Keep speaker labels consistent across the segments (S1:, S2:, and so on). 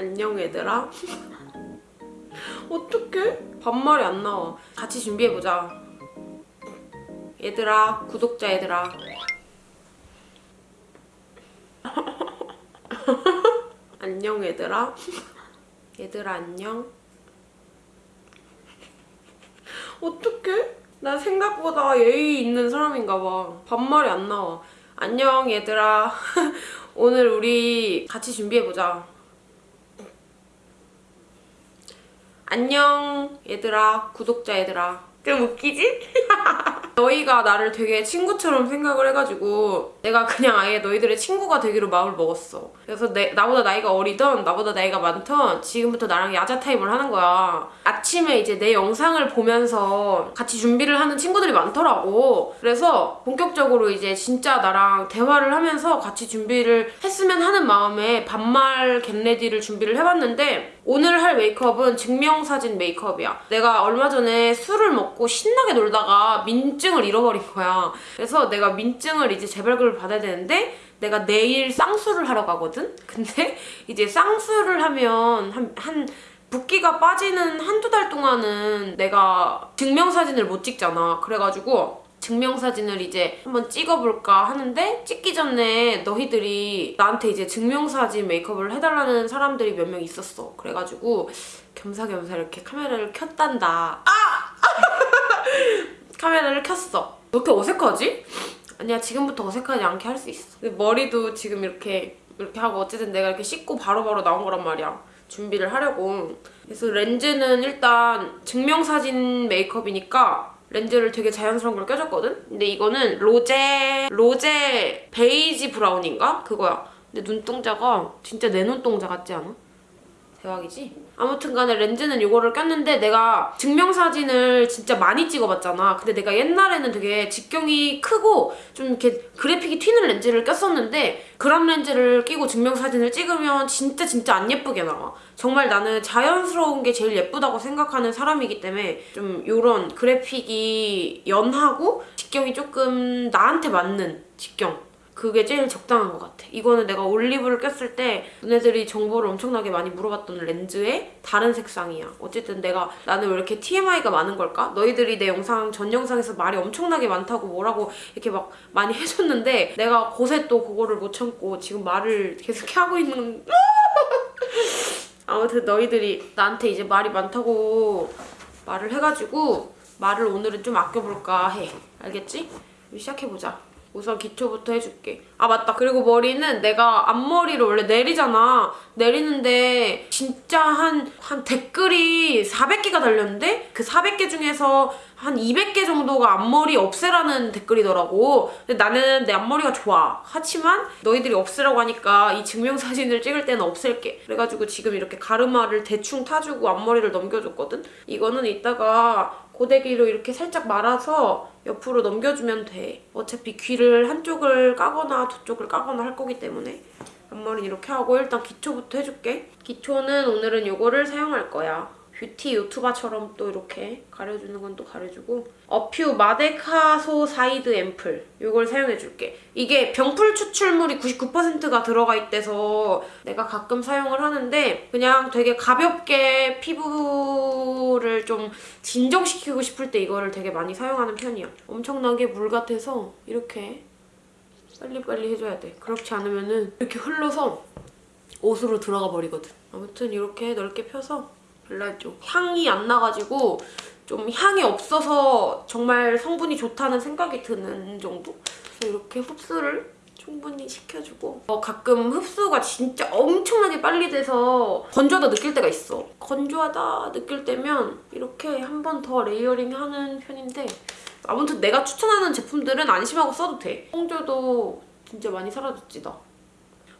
S1: 안녕 얘들아. 어떡해? 반말이 안 나와. 같이 준비해보자. 얘들아, 구독자 얘들아. 안녕 얘들아. 얘들아 안녕. 어떡해? 나 생각보다 예의 있는 사람인가 봐. 반말이 안 나와. 안녕 얘들아. 오늘 우리 같이 준비해보자. 안녕 얘들아. 구독자 얘들아. 좀 웃기지? 너희가 나를 되게 친구처럼 생각을 해가지고 내가 그냥 아예 너희들의 친구가 되기로 마음을 먹었어. 그래서 내, 나보다 나이가 어리던 나보다 나이가 많던 지금부터 나랑 야자 타임을 하는 거야. 아침에 이제 내 영상을 보면서 같이 준비를 하는 친구들이 많더라고. 그래서 본격적으로 이제 진짜 나랑 대화를 하면서 같이 준비를 했으면 하는 마음에 반말 get ready를 준비를 해봤는데 오늘 할 메이크업은 증명사진 메이크업이야. 내가 얼마 전에 술을 먹고 신나게 놀다가 민증을 잃어버린 거야. 그래서 내가 민증을 이제 재발급을 받아야 되는데 내가 내일 쌍수를 하러 가거든? 근데 이제 쌍수를 하면 한, 한 붓기가 빠지는 한두 달 동안은 내가 증명사진을 못 찍잖아. 그래가지고 증명사진을 이제 한번 찍어볼까 하는데 찍기 전에 너희들이 나한테 이제 증명사진 메이크업을 해달라는 사람들이 몇 명 있었어. 그래가지고 겸사겸사 이렇게 카메라를 켰단다. 아! 카메라를 켰어. 왜 이렇게 어색하지? 아니야 지금부터 어색하지 않게 할 수 있어. 머리도 지금 이렇게 이렇게 하고 어쨌든 내가 이렇게 씻고 바로바로 나온 거란 말이야. 준비를 하려고. 그래서 렌즈는 일단 증명사진 메이크업이니까 렌즈를 되게 자연스러운 걸 껴줬거든? 근데 이거는 로제, 로제 베이지 브라운인가? 그거야. 근데 눈동자가 진짜 내 눈동자 같지 않아? 대박이지? 아무튼 간에 렌즈는 이거를 꼈는데 내가 증명사진을 진짜 많이 찍어봤잖아. 근데 내가 옛날에는 되게 직경이 크고 좀 이렇게 그래픽이 튀는 렌즈를 꼈었는데 그람 렌즈를 끼고 증명사진을 찍으면 진짜 진짜 안 예쁘게 나와. 정말 나는 자연스러운 게 제일 예쁘다고 생각하는 사람이기 때문에 좀 이런 그래픽이 연하고 직경이 조금 나한테 맞는 직경 그게 제일 적당한 것 같아. 이거는 내가 올리브를 꼈을 때 너네들이 정보를 엄청나게 많이 물어봤던 렌즈의 다른 색상이야. 어쨌든 내가 나는 왜 이렇게 TMI가 많은 걸까? 너희들이 내 영상 전 영상에서 말이 엄청나게 많다고 뭐라고 이렇게 막 많이 해줬는데 내가 곳에 또 그거를 못 참고 지금 말을 계속 하고 있는 아무튼 너희들이 나한테 이제 말이 많다고 말을 해가지고 말을 오늘은 좀 아껴볼까 해. 알겠지? 시작해보자. 우선 기초부터 해줄게. 아 맞다. 그리고 머리는 내가 앞머리를 원래 내리잖아. 내리는데 진짜 한, 한 댓글이 400개가 달렸는데 그 400개 중에서 한 200개 정도가 앞머리 없애라는 댓글이더라고. 근데 나는 내 앞머리가 좋아. 하지만 너희들이 없애라고 하니까 이 증명사진을 찍을 때는 없앨게. 그래가지고 지금 이렇게 가르마를 대충 타주고 앞머리를 넘겨줬거든? 이거는 이따가 고데기로 이렇게 살짝 말아서 옆으로 넘겨주면 돼. 어차피 귀를 한쪽을 까거나 두 쪽을 까거나 할 거기 때문에 앞머리 이렇게 하고 일단 기초부터 해줄게. 기초는 오늘은 이거를 사용할 거야. 뷰티 유튜버처럼 또 이렇게 가려주는 건 또 가려주고 어퓨 마데카소사이드 앰플 이걸 사용해줄게. 이게 병풀 추출물이 99%가 들어가 있대서 내가 가끔 사용을 하는데 그냥 되게 가볍게 피부를 좀 진정시키고 싶을 때 이거를 되게 많이 사용하는 편이야. 엄청나게 물 같아서 이렇게 빨리빨리 해줘야 돼. 그렇지 않으면 이렇게 흘러서 옷으로 들어가 버리거든. 아무튼 이렇게 넓게 펴서 발라줘. 향이 안 나가지고 좀 향이 없어서 정말 성분이 좋다는 생각이 드는 정도? 그래서 이렇게 흡수를 충분히 시켜주고 어, 가끔 흡수가 진짜 엄청나게 빨리 돼서 건조하다 느낄 때가 있어. 건조하다 느낄 때면 이렇게 한 번 더 layering 하는 편인데 아무튼 내가 추천하는 제품들은 안심하고 써도 돼. 홍조도 진짜 많이 사라졌지 나.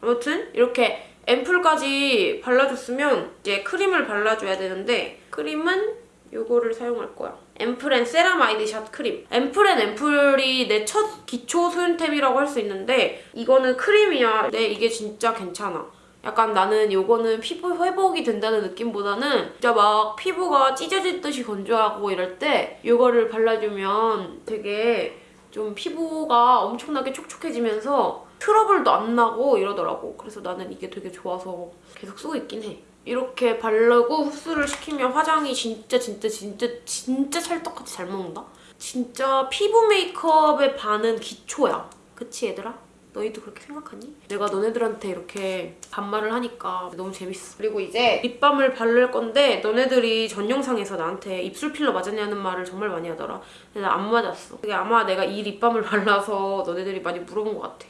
S1: 아무튼 이렇게 앰플까지 발라줬으면 이제 크림을 발라줘야 되는데 크림은 이거를 사용할 거야. 앰플앤 세라마이드 샷 크림. 앰플앤 앰플이 내 첫 기초 soul템이라고 할 수 있는데 이거는 크림이야. 근데 이게 진짜 괜찮아. 약간 나는 이거는 피부 회복이 된다는 느낌보다는 진짜 막 피부가 찢어질 듯이 건조하고 이럴 때 이거를 발라주면 되게 좀 피부가 엄청나게 촉촉해지면서 트러블도 안 나고 이러더라고. 그래서 나는 이게 되게 좋아서 계속 쓰고 있긴 해. 이렇게 바르고 흡수를 시키면 화장이 진짜 진짜 진짜 진짜 찰떡같이 잘 먹는다? 진짜 피부 메이크업의 반은 기초야. 그치 얘들아? 너희도 그렇게 생각하니? 내가 너네들한테 이렇게 반말을 하니까 너무 재밌어. 그리고 이제 립밤을 바를 건데 너네들이 전 영상에서 나한테 입술 필러 맞았냐는 말을 정말 많이 하더라. 근데 나 안 맞았어. 그게 아마 내가 이 립밤을 발라서 너네들이 많이 물어본 것 같아.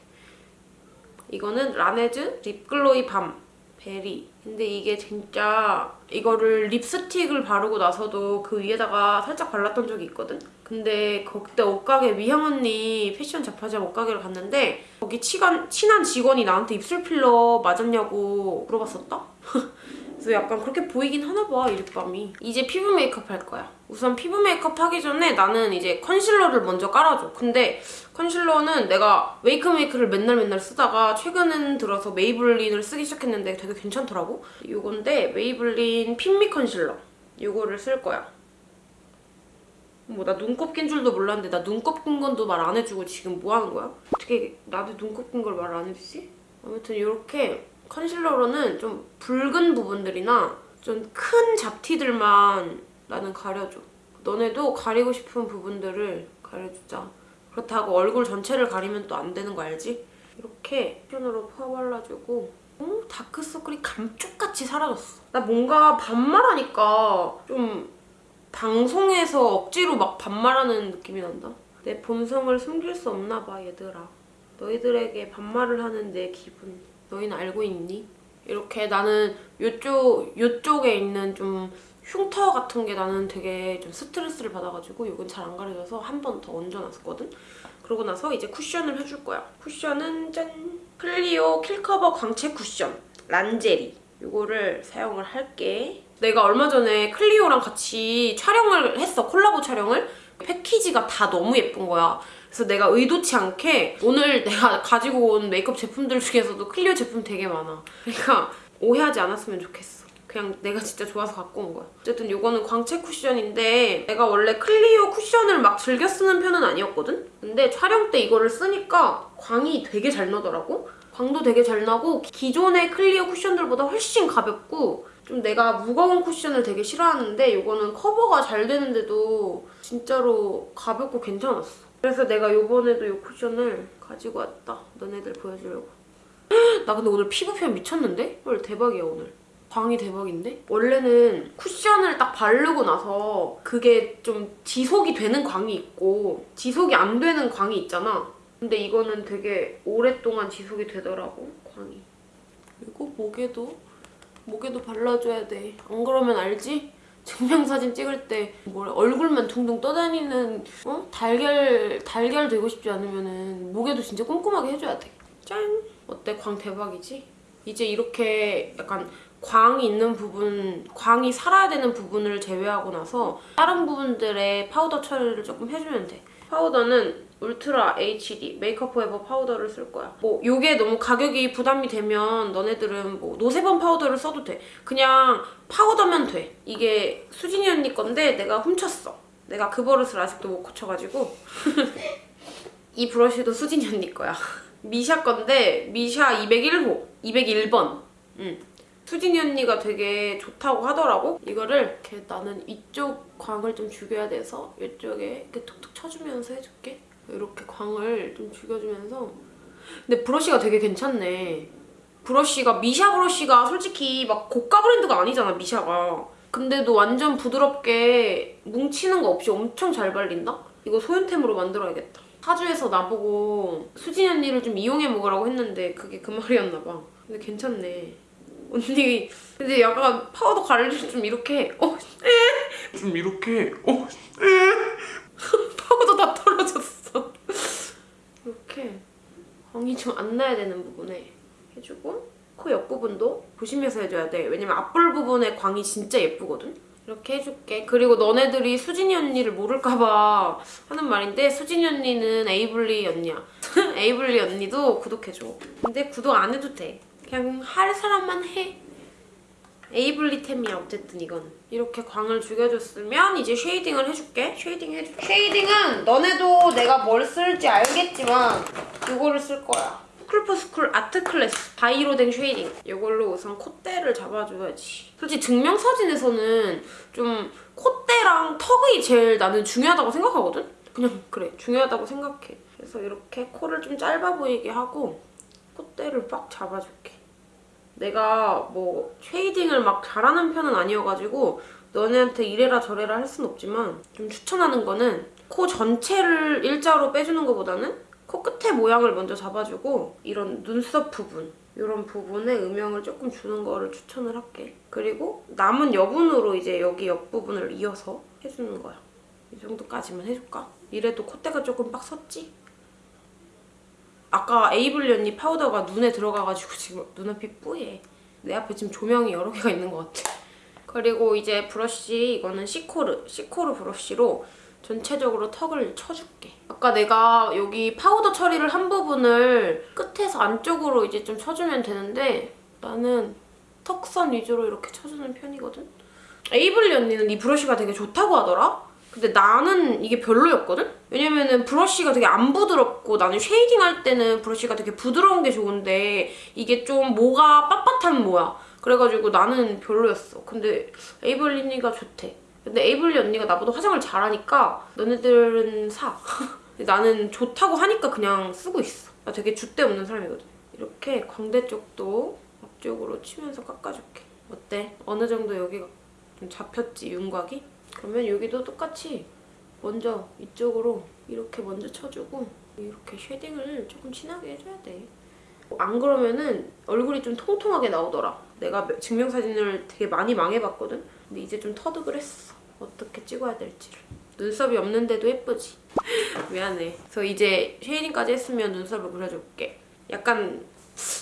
S1: 이거는 라네즈 Lip Glowy Balm Berry 근데 이게 진짜 이거를 립스틱을 바르고 나서도 그 위에다가 살짝 발랐던 적이 있거든? 근데 그때 옷가게 미향 언니 패션 잡화점 옷가게를 갔는데 거기 치간, 친한 직원이 나한테 입술 필러 맞았냐고 물어봤었다? 그래서 약간 그렇게 보이긴 하나 봐, 이 립밤이. 이제 피부 메이크업 할 거야. 우선 피부 메이크업 하기 전에 나는 이제 컨실러를 먼저 깔아줘. 근데 컨실러는 내가 웨이크메이크를 맨날 맨날 쓰다가 최근 들어서 메이블린을 쓰기 시작했는데 되게 괜찮더라고. 이건데 메이블린 핏미 컨실러. 이거를 쓸 거야. 뭐 나 눈곱 낀 줄도 몰랐는데 나 눈곱 낀 건도 말 안 해주고 지금 뭐 하는 거야? 어떻게 나한테 눈곱 낀 걸 말 안 해주지? 아무튼 이렇게 컨실러로는 좀 붉은 부분들이나 좀 큰 잡티들만 나는 가려줘. 너네도 가리고 싶은 부분들을 가려주자. 그렇다고 얼굴 전체를 가리면 또 안 되는 거 알지? 이렇게 쿠션으로 퍼발라주고 어? 다크서클이 감쪽같이 사라졌어. 나 뭔가 반말하니까 좀 방송에서 억지로 막 반말하는 느낌이 난다. 내 본성을 숨길 수 없나 봐 얘들아. 너희들에게 반말을 하는 내 기분 너희는 알고 있니? 이렇게 나는 요쪽, 요쪽에 있는 좀 흉터 같은 게 나는 되게 좀 스트레스를 받아가지고 이건 잘 안 가려져서 한 번 더 얹어놨었거든? 그러고 나서 이제 쿠션을 해줄 거야. 쿠션은 짠! 클리오 킬커버 광채 쿠션 란제리 이거를 사용을 할게. 내가 얼마 전에 클리오랑 같이 촬영을 했어. 콜라보 촬영을. 패키지가 다 너무 예쁜 거야. 그래서 내가 의도치 않게 오늘 내가 가지고 온 메이크업 제품들 중에서도 클리오 제품 되게 많아. 그러니까 오해하지 않았으면 좋겠어. 그냥 내가 진짜 좋아서 갖고 온 거야. 어쨌든 이거는 광채 쿠션인데 내가 원래 클리오 쿠션을 막 즐겨 쓰는 편은 아니었거든? 근데 촬영 때 이거를 쓰니까 광이 되게 잘 나더라고? 광도 되게 잘 나고 기존의 클리오 쿠션들보다 훨씬 가볍고 좀 내가 무거운 쿠션을 되게 싫어하는데 이거는 커버가 잘 되는데도 진짜로 가볍고 괜찮았어. 그래서 내가 이번에도 이 쿠션을 가지고 왔다. 너네들 보여주려고. 나 근데 오늘 피부 표현 미쳤는데? 헐 대박이야 오늘. 광이 대박인데? 원래는 쿠션을 딱 바르고 나서 그게 좀 지속이 되는 광이 있고 지속이 안 되는 광이 있잖아. 근데 이거는 되게 오랫동안 지속이 되더라고, 광이. 그리고 목에도 목에도 발라줘야 돼. 안 그러면 알지? 증명사진 찍을 때 뭘 얼굴만 둥둥 떠다니는 어? 달걀 달걀 되고 싶지 않으면은 목에도 진짜 꼼꼼하게 해줘야 돼. 짠! 어때? 광 대박이지? 이제 이렇게 약간 광이 있는 부분, 광이 살아야 되는 부분을 제외하고 나서 다른 부분들의 파우더 처리를 조금 해주면 돼. 파우더는 울트라 HD 메이크업 포에버 파우더를 쓸 거야. 뭐 요게 너무 가격이 부담이 되면 너네들은 뭐 노세범 파우더를 써도 돼. 그냥 파우더면 돼. 이게 수진이 언니 건데 내가 훔쳤어. 내가 그 버릇을 아직도 못 고쳐가지고 이 브러쉬도 수진이 언니 거야. 미샤 건데 미샤 201호, 201번. 응. 수진이 언니가 되게 좋다고 하더라고. 이거를 이렇게 나는 이쪽 광을 좀 죽여야 돼서 이쪽에 이렇게 툭툭 쳐주면서 해줄게. 이렇게 광을 좀 죽여주면서 근데 브러쉬가 되게 괜찮네. 브러쉬가 미샤 브러쉬가 솔직히 막 고가 브랜드가 아니잖아 미샤가. 근데도 완전 부드럽게 뭉치는 거 없이 엄청 잘 발린다? 이거 소윤템으로 만들어야겠다. 사주에서 나보고 수진 언니를 좀 이용해 먹으라고 했는데 그게 그 말이었나 봐. 근데 괜찮네. 언니 근데 약간 파우더 관리를 좀 이렇게 어
S2: 좀 이렇게 어
S1: 파우더 다 떨어졌어. 이렇게 좀 안 나야 되는 부분에 해주고 코 옆부분도 조심해서 해줘야 돼. 왜냐면 앞볼 부분에 광이 진짜 예쁘거든? 이렇게 해줄게. 그리고 너네들이 수진이 언니를 모를까봐 하는 말인데 수진이 언니는 에이블리 언니야. 에이블리 언니도 구독해줘. 근데 구독 안 해도 돼. 그냥 할 사람만 해. 에이블리템이야 어쨌든 이건. 이렇게 광을 죽여줬으면 이제 쉐이딩을 해줄게. 쉐이딩 해줄게. 쉐이딩은 너네도 내가 뭘 쓸지 알겠지만 이거를 쓸 거야. 투쿨포스쿨 아트 클래스 바이로댕 쉐이딩. 이걸로 우선 콧대를 잡아줘야지. 솔직히 증명사진에서는 좀 콧대랑 턱이 제일 나는 중요하다고 생각하거든? 그냥 그래 중요하다고 생각해. 그래서 이렇게 코를 좀 짧아 보이게 하고 콧대를 빡 잡아줄게 내가 뭐 쉐이딩을 막 잘하는 편은 아니어가지고 너네한테 이래라 저래라 할 순 없지만 좀 추천하는 거는 코 전체를 일자로 빼주는 것보다는 코 끝에 모양을 먼저 잡아주고 이런 눈썹 부분 이런 부분에 음영을 조금 주는 거를 추천을 할게. 그리고 남은 여분으로 이제 여기 옆부분을 이어서 해주는 거야. 이 정도까지만 해줄까? 이래도 콧대가 조금 빡 섰지? 아까 에이블리 언니 파우더가 눈에 들어가가지고 지금 눈앞이 뿌예. 내 앞에 지금 조명이 여러 개가 있는 것 같아. 그리고 이제 브러쉬 이거는 시코르 시코르 브러쉬로 전체적으로 턱을 쳐줄게. 아까 내가 여기 파우더 처리를 한 부분을 끝에서 안쪽으로 이제 좀 쳐주면 되는데 나는 턱선 위주로 이렇게 쳐주는 편이거든. 에이블리 언니는 이 브러쉬가 되게 좋다고 하더라? 근데 나는 이게 별로였거든? 왜냐면은 브러쉬가 되게 안 부드럽고 나는 쉐이딩 할 때는 브러쉬가 되게 부드러운 게 좋은데 이게 좀 모가 빳빳한 모야. 그래가지고 나는 별로였어. 근데 에이블리 언니가 좋대. 근데 에이블리 언니가 나보다 화장을 잘하니까 너네들은 사. 나는 좋다고 하니까 그냥 쓰고 있어. 나 되게 줏대 없는 사람이거든. 이렇게 광대 쪽도 앞쪽으로 치면서 깎아줄게. 어때? 어느 정도 여기가 좀 잡혔지, 윤곽이? 그러면 여기도 똑같이 먼저 이쪽으로 이렇게 먼저 쳐주고 이렇게 쉐딩을 조금 진하게 해줘야 돼. 안 그러면은 얼굴이 좀 통통하게 나오더라. 내가 증명사진을 되게 많이 망해봤거든? 근데 이제 좀 터득을 했어. 어떻게 찍어야 될지를. 눈썹이 없는데도 예쁘지? 미안해. 그래서 이제 쉐이딩까지 했으면 눈썹을 그려줄게. 약간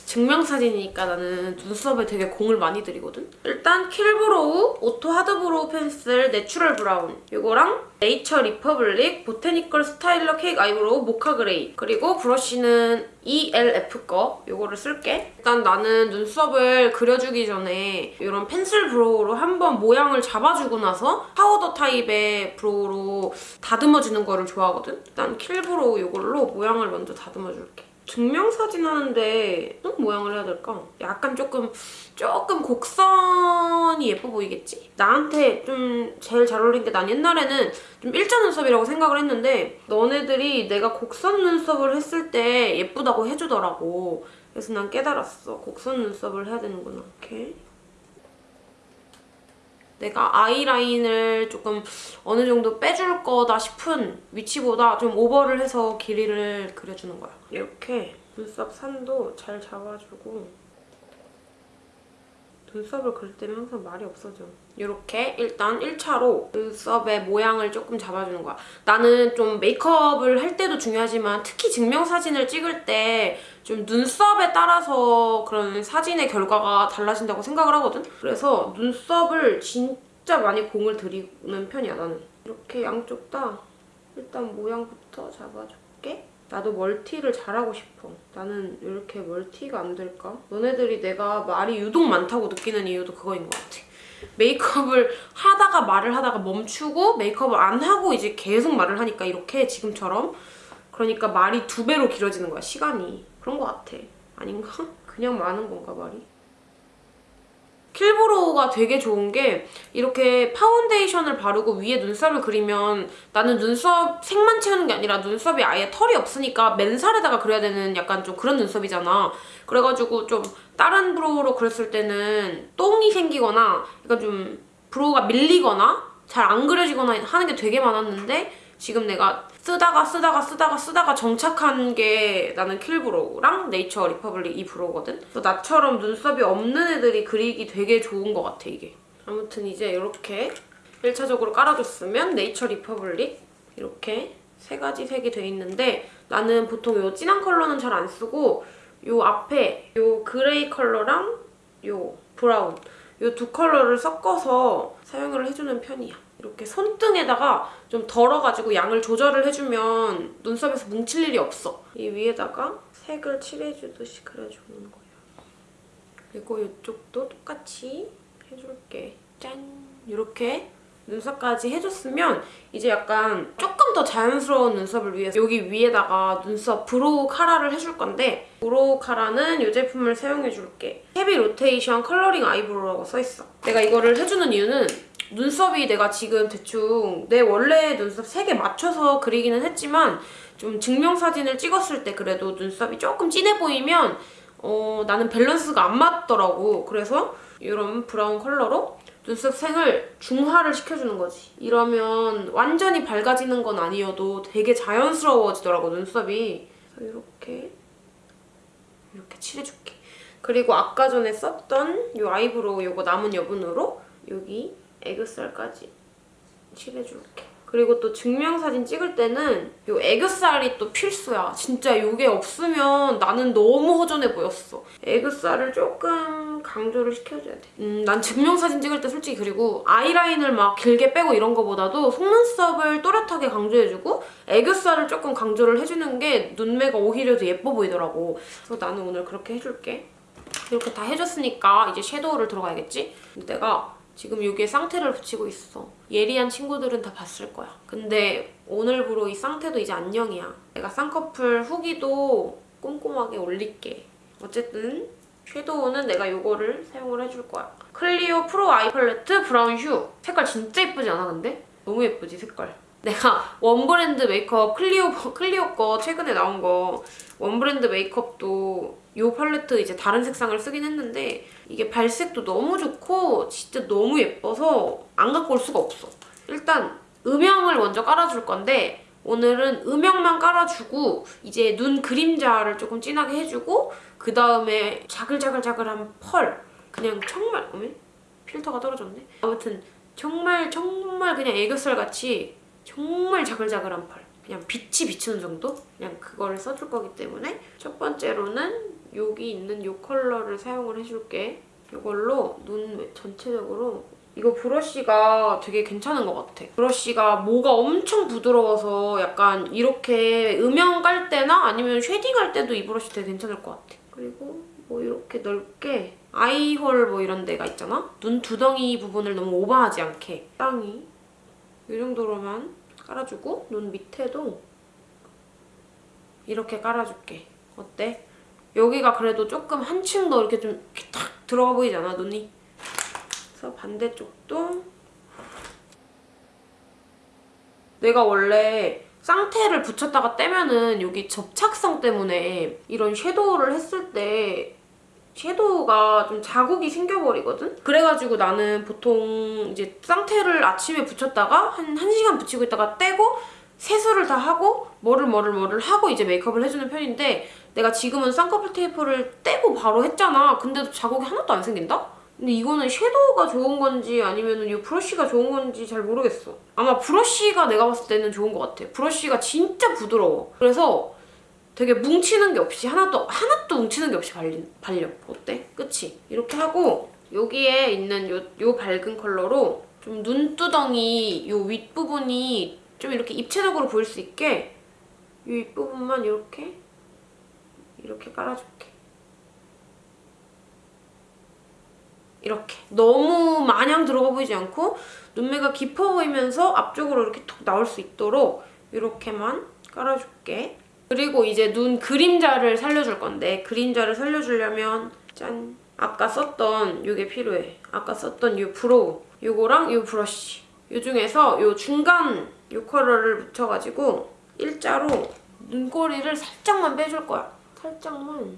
S1: 증명사진이니까 나는 눈썹에 되게 공을 많이 들이거든? 일단 킬브로우 오토 하드브로우 펜슬 내추럴 브라운 이거랑 네이처 리퍼블릭 보태니컬 스타일러 케이크 아이브로우 모카 그레이 그리고 브러쉬는 ELF 거 이거를 쓸게 일단 나는 눈썹을 그려주기 전에 이런 펜슬 브로우로 한번 모양을 잡아주고 나서 파우더 타입의 브로우로 다듬어주는 거를 좋아하거든? 일단 킬브로우 이걸로 모양을 먼저 다듬어줄게 증명사진 하는데 어떤 모양을 해야 될까? 약간 조금 조금 곡선이 예뻐 보이겠지? 나한테 좀 제일 잘 어울리는 게난 옛날에는 좀 일자 눈썹이라고 생각을 했는데 너네들이 내가 곡선 눈썹을 했을 때 예쁘다고 해주더라고. 그래서 난 깨달았어. 곡선 눈썹을 해야 되는구나. 이렇게 내가 아이라인을 조금 어느 정도 빼줄 거다 싶은 위치보다 좀 오버를 해서 길이를 그려주는 거야. 이렇게 눈썹 산도 잘 잡아주고 눈썹을 그릴 때는 항상 말이 없어져. 이렇게 일단 1차로 눈썹의 모양을 조금 잡아주는 거야. 나는 좀 메이크업을 할 때도 중요하지만 특히 증명사진을 찍을 때 좀 눈썹에 따라서 그런 사진의 결과가 달라진다고 생각을 하거든? 그래서 눈썹을 진짜 많이 공을 들이는 편이야, 나는. 이렇게 양쪽 다 일단 모양부터 잡아줄게. 나도 멀티를 잘하고 싶어. 나는 왜 이렇게 멀티가 안 될까? 너네들이 내가 말이 유독 많다고 느끼는 이유도 그거인 것 같아. 메이크업을 하다가 말을 하다가 멈추고 메이크업을 안 하고 이제 계속 말을 하니까 이렇게 지금처럼 그러니까 말이 두 배로 길어지는 거야, 시간이. 그런 것 같아. 아닌가? 그냥 많은 건가, 말이? 킬브로우가 되게 좋은 게 이렇게 파운데이션을 바르고 위에 눈썹을 그리면 나는 눈썹 색만 채우는 게 아니라 눈썹이 아예 털이 없으니까 맨살에다가 그려야 되는 약간 좀 그런 눈썹이잖아. 그래가지고 좀 다른 brow로 그렸을 때는 똥이 생기거나 약간 좀 brow가 밀리거나 잘 안 그려지거나 하는 게 되게 많았는데 지금 내가 쓰다가 쓰다가 쓰다가 쓰다가 정착한 게 나는 킬브로우랑 네이처 리퍼블릭 이 brow거든? 그래서 나처럼 눈썹이 없는 애들이 그리기 되게 좋은 것 같아, 이게. 아무튼 이제 이렇게 1차적으로 깔아줬으면 네이처 리퍼블릭 이렇게 세 가지 색이 돼 있는데 나는 보통 이 진한 컬러는 잘 안 쓰고 이 앞에 이 그레이 컬러랑 이 브라운 이 두 컬러를 섞어서 사용을 해주는 편이야. 이렇게 손등에다가 좀 덜어가지고 양을 조절을 해주면 눈썹에서 뭉칠 일이 없어. 이 위에다가 색을 칠해주듯이 그려주는 거야. 그리고 이쪽도 똑같이 해줄게. 짠! 이렇게 눈썹까지 해줬으면 이제 약간 조금 더 자연스러운 눈썹을 위해서 여기 위에다가 눈썹 brow 카라를 해줄 건데 brow 카라는 이 제품을 사용해줄게. 헤비 로테이션 컬러링 아이브로우라고 써있어. 내가 이거를 해주는 이유는 눈썹이 내가 지금 대충 내 원래 눈썹 색에 맞춰서 그리기는 했지만 좀 증명사진을 찍었을 때 그래도 눈썹이 조금 진해 보이면 어, 나는 밸런스가 안 맞더라고. 그래서 이런 브라운 컬러로 눈썹 색을 중화를 시켜주는 거지. 이러면 완전히 밝아지는 건 아니어도 되게 자연스러워지더라고, 눈썹이. 이렇게 이렇게 칠해줄게. 그리고 아까 전에 썼던 이 아이브로우 이거 남은 여분으로 여기 애교살까지 칠해줄게. 그리고 또 증명사진 찍을 때는 이 애교살이 또 필수야. 진짜 이게 없으면 나는 너무 허전해 보였어. 애교살을 조금 강조를 시켜줘야 돼. 음, 난 증명사진 찍을 때 솔직히 그리고 아이라인을 막 길게 빼고 이런 거보다도 속눈썹을 또렷하게 강조해주고 애교살을 조금 강조를 해주는 게 눈매가 오히려 더 예뻐 보이더라고. 그래서 나는 오늘 그렇게 해줄게. 이렇게 다 해줬으니까 이제 섀도우를 들어가야겠지? 내가 지금 여기에 쌍테를 붙이고 있어. 예리한 친구들은 다 봤을 거야. 근데 오늘부로 이 쌍테도 이제 안녕이야. 내가 쌍꺼풀 후기도 꼼꼼하게 올릴게. 어쨌든 섀도우는 내가 이거를 사용을 해줄 거야. 클리오 프로 아이 팔레트 브라운 슈. 색깔 진짜 예쁘지 않아 근데? 너무 예쁘지 색깔. 내가 one brand 메이크업 클리오 클리오 거 최근에 나온 거 원브랜드 메이크업도 이 팔레트 이제 다른 색상을 쓰긴 했는데 이게 발색도 너무 좋고 진짜 너무 예뻐서 안 갖고 올 수가 없어. 일단 음영을 먼저 깔아줄 건데 오늘은 음영만 깔아주고 이제 눈 그림자를 조금 진하게 해주고 그 다음에 자글자글자글한 펄 그냥 정말 어메? 필터가 떨어졌네? 아무튼 정말 정말 그냥 애교살 같이 정말 자글자글한 펄 그냥 빛이 비추는 정도? 그냥 그거를 써줄 거기 때문에 첫 번째로는 여기 있는 이 컬러를 사용을 해줄게 이걸로 눈 전체적으로 이거 브러쉬가 되게 괜찮은 것 같아. 브러쉬가 모가 엄청 부드러워서 약간 이렇게 음영 깔 때나 아니면 shading 할 때도 이 브러쉬 되게 괜찮을 것 같아. 그리고 뭐 이렇게 넓게 eye hole 뭐 이런 데가 있잖아? 눈 두덩이 부분을 너무 오버하지 않게 땅이 이 정도로만 깔아주고 눈 밑에도 이렇게 깔아줄게. 어때? 여기가 그래도 조금 한층 더 이렇게 좀 이렇게 탁 들어가 보이잖아, 눈이. 그래서 반대쪽도 내가 원래 쌍태를 붙였다가 떼면은 여기 접착성 때문에 이런 섀도우를 했을 때 섀도우가 좀 자국이 생겨버리거든? 그래가지고 나는 보통 이제 쌍태를 아침에 붙였다가 한 1시간 붙이고 있다가 떼고 세수를 다 하고 뭐를 뭐를 뭐를 하고 이제 메이크업을 해주는 편인데 내가 지금은 쌍꺼풀 테이프를 떼고 바로 했잖아. 근데도 자국이 하나도 안 생긴다? 근데 이거는 섀도우가 좋은 건지 아니면 이 브러쉬가 좋은 건지 잘 모르겠어. 아마 브러쉬가 내가 봤을 때는 좋은 것 같아. 브러쉬가 진짜 부드러워. 그래서 되게 뭉치는 게 없이 하나도 하나도 뭉치는 게 없이 발린, 발려. 어때? 그치? 이렇게 하고 여기에 있는 요, 요 밝은 컬러로 좀 눈두덩이 요 윗부분이 좀 이렇게 입체적으로 보일 수 있게 이 윗부분만 이렇게 이렇게 깔아줄게. 이렇게 너무 마냥 들어가 보이지 않고 눈매가 깊어 보이면서 앞쪽으로 이렇게 톡 나올 수 있도록 이렇게만 깔아줄게. 그리고 이제 눈 그림자를 살려줄 건데 그림자를 살려주려면 짠! 아까 썼던 이게 필요해. 아까 썼던 이 brow 이거랑 이 브러쉬 이 중에서 이 중간 이 컬러를 묻혀가지고 일자로 눈꼬리를 살짝만 빼줄 거야. 살짝만.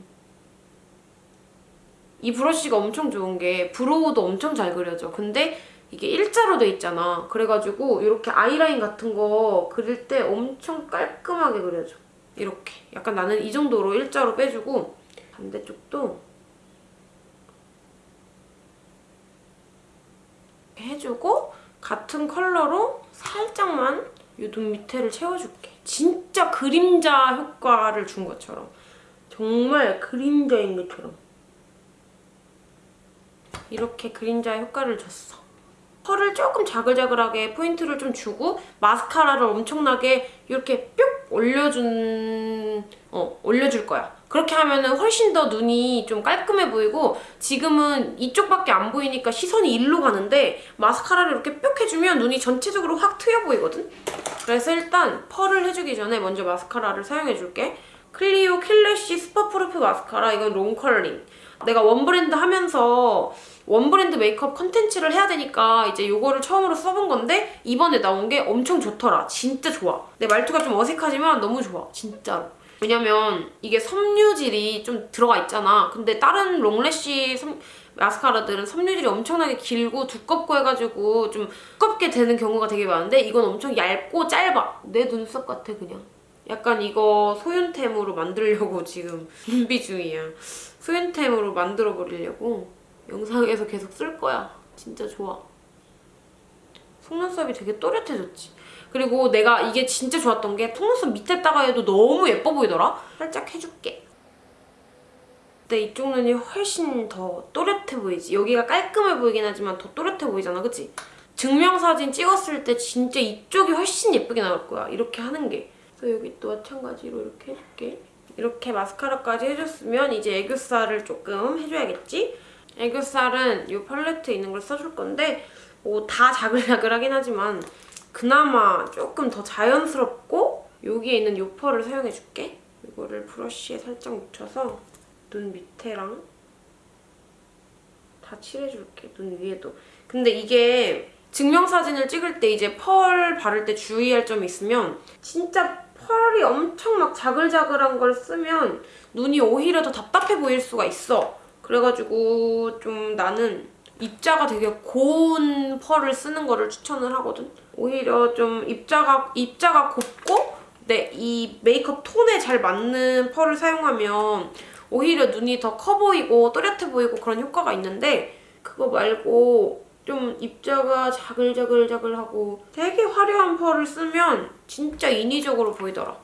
S1: 이 브러쉬가 엄청 좋은 게 브로우도 엄청 잘 그려져. 근데 이게 일자로 돼 있잖아. 그래가지고 이렇게 아이라인 같은 거 그릴 때 엄청 깔끔하게 그려져. 이렇게. 약간 나는 이 정도로 일자로 빼주고 반대쪽도 해주고 같은 컬러로 살짝만 이 눈 밑에를 채워줄게. 진짜 그림자 효과를 준 것처럼. 정말 그림자인 것처럼. 이렇게 그림자 효과를 줬어. 펄을 조금 자글자글하게 포인트를 좀 주고 마스카라를 엄청나게 이렇게 뿅 올려준 어 올려줄 거야. 그렇게 하면은 훨씬 더 눈이 좀 깔끔해 보이고 지금은 이쪽밖에 안 보이니까 시선이 일로 가는데 마스카라를 이렇게 뿅 해주면 눈이 전체적으로 확 트여 보이거든? 그래서 일단 펄을 해주기 전에 먼저 마스카라를 사용해줄게. 클리오 킬래쉬 슈퍼프루프 마스카라 이건 long curling. 내가 one brand 하면서 one brand 메이크업 컨텐츠를 해야 되니까 이제 요거를 처음으로 써본 건데 이번에 나온 게 엄청 좋더라. 진짜 좋아. 내 말투가 좀 어색하지만 너무 좋아. 진짜로. 왜냐면 이게 섬유질이 좀 들어가 있잖아. 근데 다른 long lash 섬- 마스카라들은 섬유질이 엄청나게 길고 두껍고 해가지고 좀 두껍게 되는 경우가 되게 많은데 이건 엄청 얇고 짧아. 내 눈썹 같아 그냥. 약간 이거 소윤템으로 만들려고 지금 준비 중이야. 소윤템으로 만들어 버리려고 영상에서 계속 쓸 거야. 진짜 좋아. 속눈썹이 되게 또렷해졌지. 그리고 내가 이게 진짜 좋았던 게 속눈썹 밑에다가 해도 너무 예뻐 보이더라? 살짝 해줄게. 근데 이쪽 눈이 훨씬 더 또렷해 보이지. 여기가 깔끔해 보이긴 하지만 더 또렷해 보이잖아, 그치? 증명사진 찍었을 때 진짜 이쪽이 훨씬 예쁘게 나올 거야. 이렇게 하는 게. 그래서 여기 또 마찬가지로 이렇게 해줄게. 이렇게 마스카라까지 해줬으면 이제 애교살을 조금 해줘야겠지? 애교살은 이 팔레트에 있는 걸 써줄 건데 뭐다 자글자글하긴 하지만 그나마 조금 더 자연스럽고 여기에 있는 요 펄을 사용해줄게. 이거를 브러쉬에 살짝 묻혀서 눈 밑에랑 다 칠해줄게. 눈 위에도. 근데 이게 증명사진을 찍을 때 이제 펄 바를 때 주의할 점이 있으면 진짜 펄이 엄청 막 자글자글한 걸 쓰면 눈이 오히려 더 답답해 보일 수가 있어. 그래가지고 좀 나는 입자가 되게 고운 펄을 쓰는 거를 추천을 하거든. 오히려 좀 입자가 입자가 곱고 내이 메이크업 톤에 잘 맞는 펄을 사용하면 오히려 눈이 더 커 보이고 또렷해 보이고 그런 효과가 있는데 그거 말고 좀 입자가 자글자글자글하고 되게 화려한 펄을 쓰면 진짜 인위적으로 보이더라.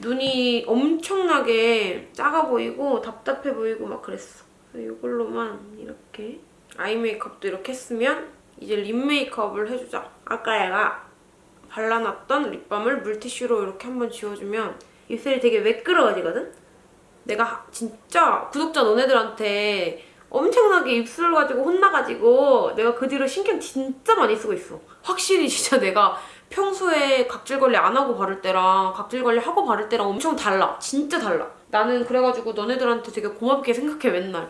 S1: 눈이 엄청나게 작아 보이고 답답해 보이고 막 그랬어. 이걸로만 이렇게 아이 메이크업도 이렇게 했으면 이제 립 메이크업을 해주자. 아까 얘가 발라놨던 립밤을 물티슈로 이렇게 한번 지워주면 입술이 되게 매끄러워지거든? 내가 진짜 구독자 너네들한테 엄청나게 입술 가지고 혼나가지고 내가 그 뒤로 신경 진짜 많이 쓰고 있어. 확실히 진짜 내가 평소에 각질 관리 안 하고 바를 때랑 각질 관리 하고 바를 때랑 엄청 달라. 진짜 달라. 나는 그래가지고 너네들한테 되게 고맙게 생각해 맨날.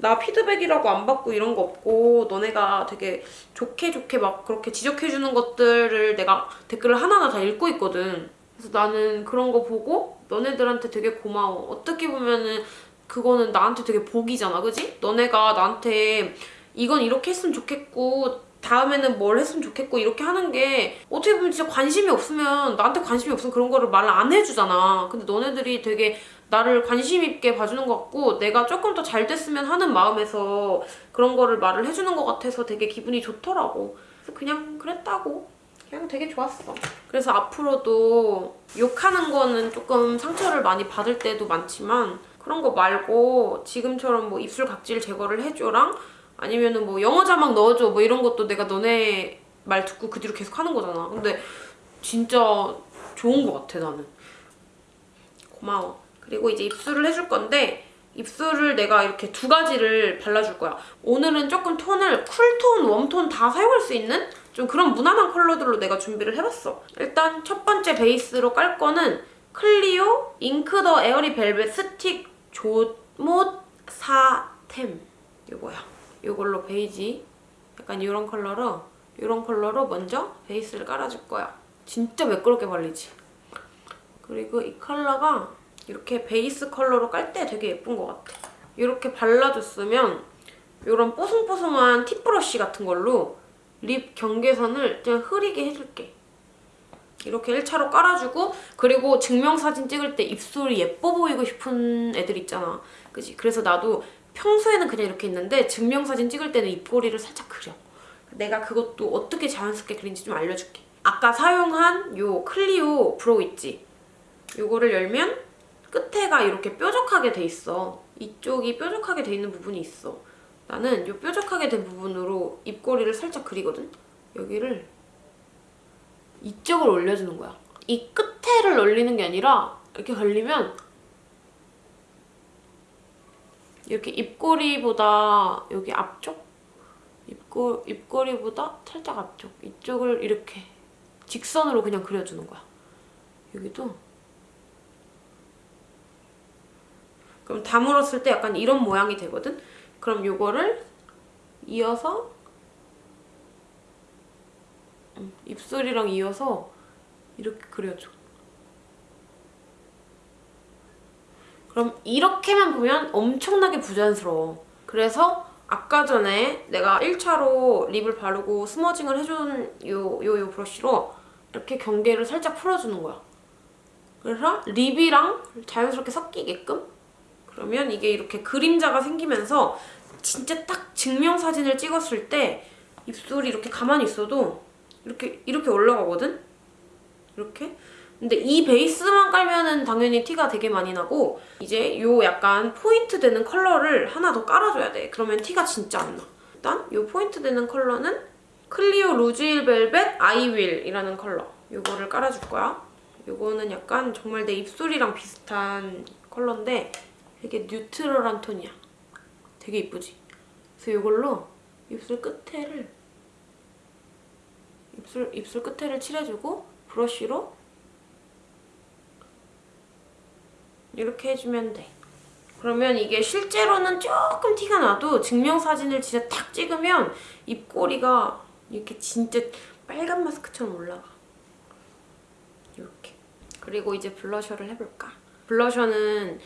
S1: 나 피드백이라고 안 받고 이런 거 없고 너네가 되게 좋게 좋게 막 그렇게 지적해주는 것들을 내가 댓글을 하나하나 다 읽고 있거든. 그래서 나는 그런 거 보고 너네들한테 되게 고마워. 어떻게 보면은 그거는 나한테 되게 복이잖아, 그지? 너네가 나한테 이건 이렇게 했으면 좋겠고 다음에는 뭘 했으면 좋겠고 이렇게 하는 게 어떻게 보면 진짜 관심이 없으면 나한테 관심이 없으면 그런 거를 말을 안 해주잖아. 근데 너네들이 되게 나를 관심 있게 봐주는 것 같고 내가 조금 더 잘 됐으면 하는 마음에서 그런 거를 말을 해주는 것 같아서 되게 기분이 좋더라고. 그래서 그냥 그랬다고. 그냥 되게 좋았어. 그래서 앞으로도 욕하는 거는 조금 상처를 많이 받을 때도 많지만 그런 거 말고 지금처럼 뭐 입술 각질 제거를 해줘랑 아니면은 뭐 영어 자막 넣어줘 뭐 이런 것도 내가 너네 말 듣고 그 뒤로 계속 하는 거잖아. 근데 진짜 좋은 것 같아 나는. 고마워. 그리고 이제 입술을 해줄 건데 입술을 내가 이렇게 두 가지를 발라줄 거야. 오늘은 조금 톤을 쿨톤, 웜톤 다 사용할 수 있는 좀 그런 무난한 컬러들로 내가 준비를 해봤어. 일단 첫 번째 베이스로 깔 거는 클리오 잉크 더 에어리 벨벳 스틱 조못 사템 이거야. 이걸로 베이지 약간 이런 컬러로 이런 컬러로 먼저 베이스를 깔아줄 거야. 진짜 매끄럽게 발리지. 그리고 이 컬러가 이렇게 베이스 컬러로 깔 때 되게 예쁜 것 같아. 이렇게 발라줬으면 이런 뽀송뽀송한 tip brush 같은 걸로 립 경계선을 그냥 흐리게 해줄게. 이렇게 1차로 깔아주고 그리고 증명사진 찍을 때 입술이 예뻐 보이고 싶은 애들 있잖아. 그지? 그래서 나도 평소에는 그냥 이렇게 있는데 증명사진 찍을 때는 입꼬리를 살짝 그려. 내가 그것도 어떻게 자연스럽게 그린지 좀 알려줄게. 아까 사용한 요 클리오 brow 있지? 요거를 열면 끝에가 이렇게 뾰족하게 돼 있어. 이쪽이 뾰족하게 돼 있는 부분이 있어. 나는 이 뾰족하게 된 부분으로 입꼬리를 살짝 그리거든? 여기를 이쪽을 올려주는 거야. 이 끝에를 올리는 게 아니라 이렇게 걸리면 이렇게 입꼬리보다 여기 앞쪽 입꼬, 입꼬리보다 살짝 앞쪽 이쪽을 이렇게 직선으로 그냥 그려주는 거야. 여기도 그럼 다물었을 때 약간 이런 모양이 되거든? 그럼 요거를 이어서 음, 입술이랑 이어서 이렇게 그려줘. 그럼 이렇게만 보면 엄청나게 부자연스러워. 그래서 아까 전에 내가 1차로 립을 바르고 스머징을 해준 요, 요, 요 브러쉬로 이렇게 경계를 살짝 풀어주는 거야. 그래서 립이랑 자연스럽게 섞이게끔 그러면 이게 이렇게 그림자가 생기면서 진짜 딱 증명사진을 찍었을 때 입술이 이렇게 가만히 있어도 이렇게 이렇게 올라가거든? 이렇게? 근데 이 베이스만 깔면은 당연히 티가 되게 많이 나고 이제 요 약간 포인트 되는 컬러를 하나 더 깔아줘야 돼. 그러면 티가 진짜 안 나. 일단 요 포인트 되는 컬러는 클리오 루즈힐 벨벳 아이윌이라는 컬러. 요거를 깔아줄 거야. 요거는 약간 정말 내 입술이랑 비슷한 컬러인데 되게 뉴트럴한 톤이야. 되게 이쁘지? 그래서 이걸로 입술 끝에를 입술, 입술 끝에를 칠해주고 브러쉬로 이렇게 해주면 돼. 그러면 이게 실제로는 조금 티가 나도 증명사진을 진짜 탁 찍으면 입꼬리가 이렇게 진짜 빨간 마스크처럼 올라가. 이렇게. 그리고 이제 블러셔를 해볼까? 블러셔는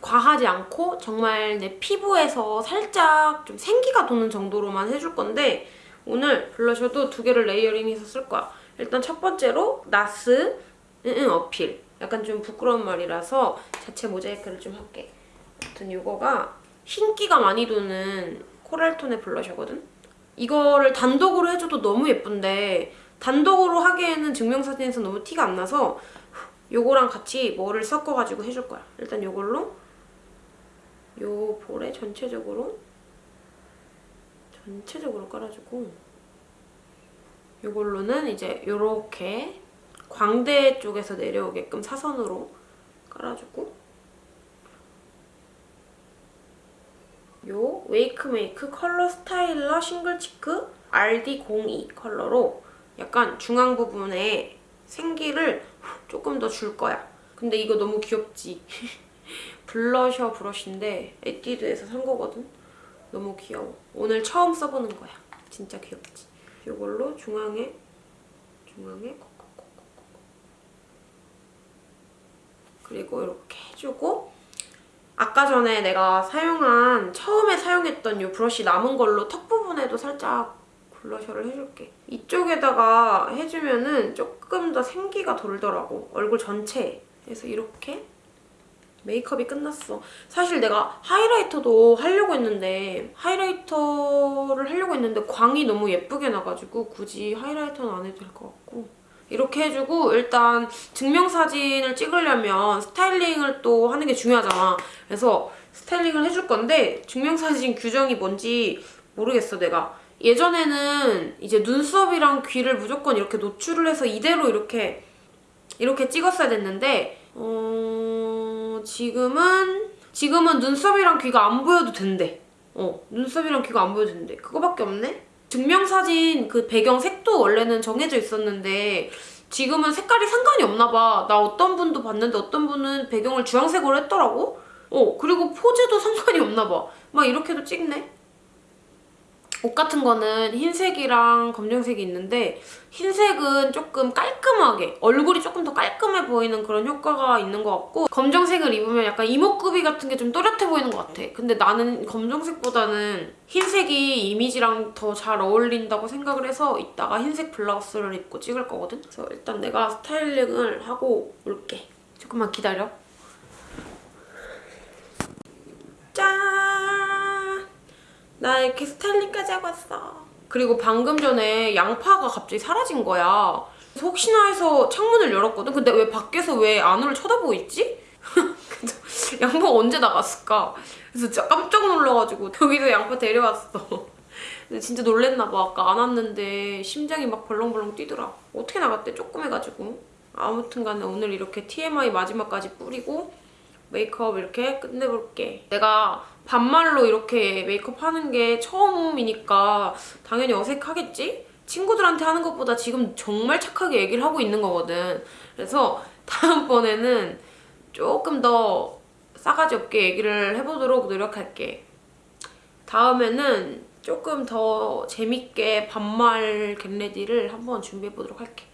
S1: 과하지 않고 정말 내 피부에서 살짝 좀 생기가 도는 정도로만 해줄 건데 오늘 블러셔도 두 개를 레이어링해서 쓸 거야. 일단 첫 번째로 나스 응응 어필. 약간 좀 부끄러운 말이라서 자체 모자이크를 좀 할게. 아무튼 이거가 흰기가 많이 도는 코랄톤의 블러셔거든? 이거를 단독으로 해줘도 너무 예쁜데 단독으로 하기에는 증명사진에서 너무 티가 안 나서 요거랑 같이 뭐를 섞어가지고 해줄 거야. 일단 요걸로 요 볼에 전체적으로 전체적으로 깔아주고 요걸로는 이제 요렇게 광대 쪽에서 내려오게끔 사선으로 깔아주고 요 웨이크메이크 컬러 스타일러 싱글 치크 RD02 컬러로 약간 중앙 부분에 생기를 조금 더 줄 거야. 근데 이거 너무 귀엽지? 블러셔 브러쉬인데 에뛰드에서 산 거거든? 너무 귀여워. 오늘 처음 써보는 거야. 진짜 귀엽지? 이걸로 중앙에 중앙에 그리고 이렇게 해주고 아까 전에 내가 사용한 처음에 사용했던 이 브러쉬 남은 걸로 턱 부분에도 살짝 블러셔를 해줄게. 이쪽에다가 해주면 은 조금 더 생기가 돌더라고. 얼굴 전체에. 그래서 이렇게 메이크업이 끝났어. 사실 내가 하이라이터도 하려고 했는데 하이라이터를 하려고 했는데 광이 너무 예쁘게 나가지고 굳이 하이라이터는 안 해도 될 것 같고 이렇게 해주고 일단 증명사진을 찍으려면 스타일링을 또 하는 게 중요하잖아. 그래서 스타일링을 해줄 건데 증명사진 규정이 뭔지 모르겠어 내가. 예전에는 이제 눈썹이랑 귀를 무조건 이렇게 노출을 해서 이대로 이렇게 이렇게 찍었어야 됐는데 어... 지금은 지금은 눈썹이랑 귀가 안 보여도 된대. 어, 눈썹이랑 귀가 안 보여도 된대. 그거밖에 없네? 증명사진 그 배경 색도 원래는 정해져 있었는데 지금은 색깔이 상관이 없나 봐. 나 어떤 분도 봤는데 어떤 분은 배경을 주황색으로 했더라고? 어, 그리고 포즈도 상관이 없나 봐. 막 이렇게도 찍네? 옷 같은 거는 흰색이랑 검정색이 있는데 흰색은 조금 깔끔하게 얼굴이 조금 더 깔끔해 보이는 그런 효과가 있는 것 같고 검정색을 입으면 약간 이목구비 같은 게 좀 또렷해 보이는 것 같아. 근데 나는 검정색보다는 흰색이 이미지랑 더 잘 어울린다고 생각을 해서 이따가 흰색 블라우스를 입고 찍을 거거든? 그래서 일단 내가 스타일링을 하고 올게. 조금만 기다려. 짠! 나 이렇게 스타일링까지 하고 왔어. 그리고 방금 전에 양파가 갑자기 사라진 거야. 그래서 혹시나 해서 창문을 열었거든? 근데 왜 밖에서 왜 안으로 쳐다보고 있지? 양파가 언제 나갔을까? 그래서 진짜 깜짝 놀라가지고 여기서 양파 데려왔어. 근데 진짜 놀랬나 봐. 아까 안 왔는데 심장이 막 벌렁벌렁 뛰더라. 어떻게 나갔대? 조금 해가지고. 아무튼 간에 오늘 이렇게 TMI 마지막까지 뿌리고 메이크업 이렇게 끝내볼게. 내가 반말로 이렇게 메이크업 하는 게 처음이니까 당연히 어색하겠지? 친구들한테 하는 것보다 지금 정말 착하게 얘기를 하고 있는 거거든. 그래서 다음번에는 조금 더 싸가지 없게 얘기를 해보도록 노력할게. 다음에는 조금 더 재밌게 반말 겟레디를 한번 준비해보도록 할게.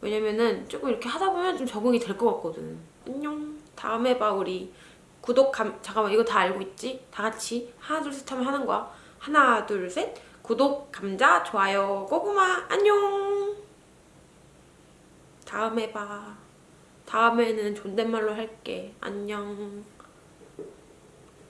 S1: 왜냐면은 조금 이렇게 하다 보면 좀 적응이 될 것 같거든. 안녕. 다음에 봐 우리. 구독 감 잠깐만 이거 다 알고 있지? 다 같이 하나 둘 셋 하면 하는 거야. 하나 둘 셋. 구독 감자 좋아요 고구마 안녕. 다음에 봐. 다음에는 존댓말로 할게. 안녕.